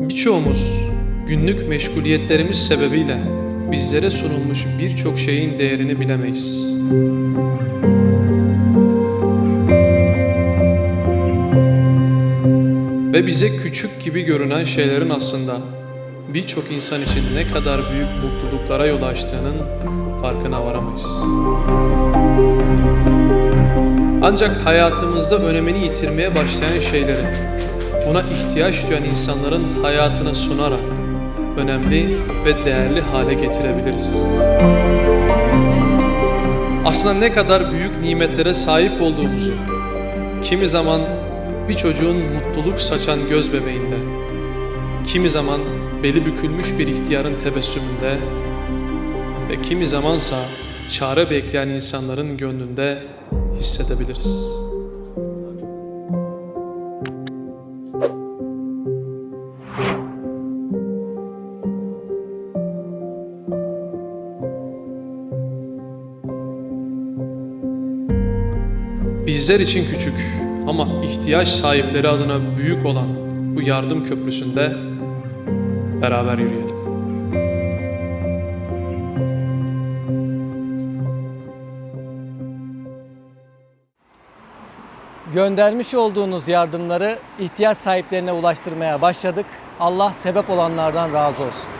Birçoğumuz günlük meşguliyetlerimiz sebebiyle bizlere sunulmuş birçok şeyin değerini bilemeyiz. Ve bize küçük gibi görünen şeylerin aslında birçok insan için ne kadar büyük mutluluklara yol açtığının farkına varamayız. Ancak hayatımızda önemini yitirmeye başlayan şeyleri, buna ihtiyaç duyan insanların hayatına sunarak önemli ve değerli hale getirebiliriz. Aslında ne kadar büyük nimetlere sahip olduğumuzu, kimi zaman bir çocuğun mutluluk saçan göz bebeğinde, kimi zaman beli bükülmüş bir ihtiyarın tebessümünde ve kimi zamansa çare bekleyen insanların gönlünde hissedebiliriz. Bizler için küçük ama ihtiyaç sahipleri adına büyük olan bu yardım köprüsünde beraber yürüyelim. Göndermiş olduğunuz yardımları ihtiyaç sahiplerine ulaştırmaya başladık. Allah sebep olanlardan razı olsun.